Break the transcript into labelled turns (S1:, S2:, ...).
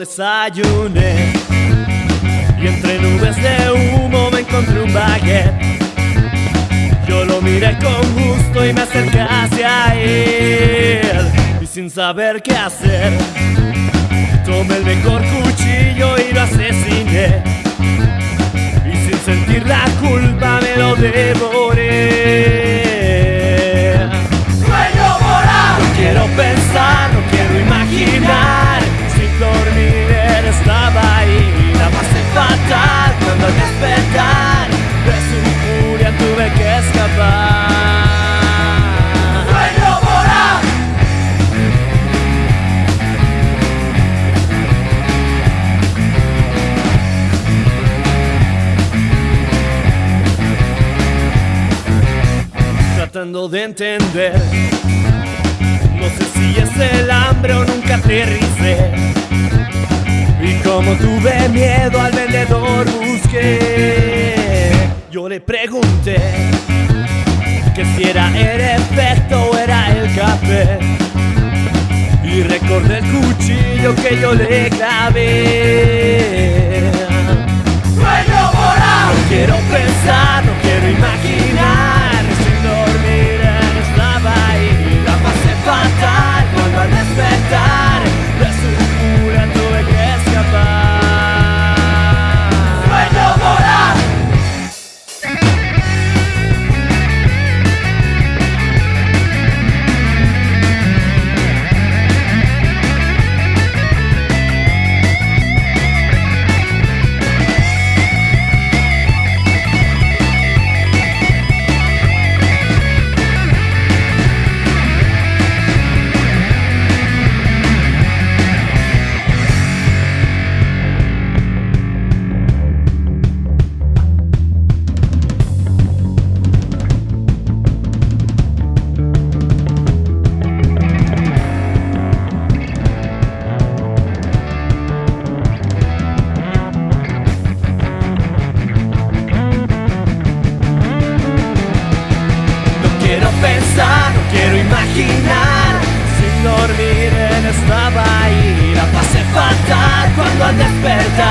S1: desayuné y entre nubes de humo me encontré un baguette. Yo lo miré con gusto y me acerqué hacia él y sin saber qué hacer tomé el mejor cuchillo Tratando de entender. No sé si es el hambre o nunca aterricé. Y como tuve miedo al vendedor busqué. Yo le pregunté Que si era el efecto o era el café. Y recordé el cuchillo que yo le clavé quiero imaginar. Sin dormir él estaba ahí La pasé fatal cuando al despertar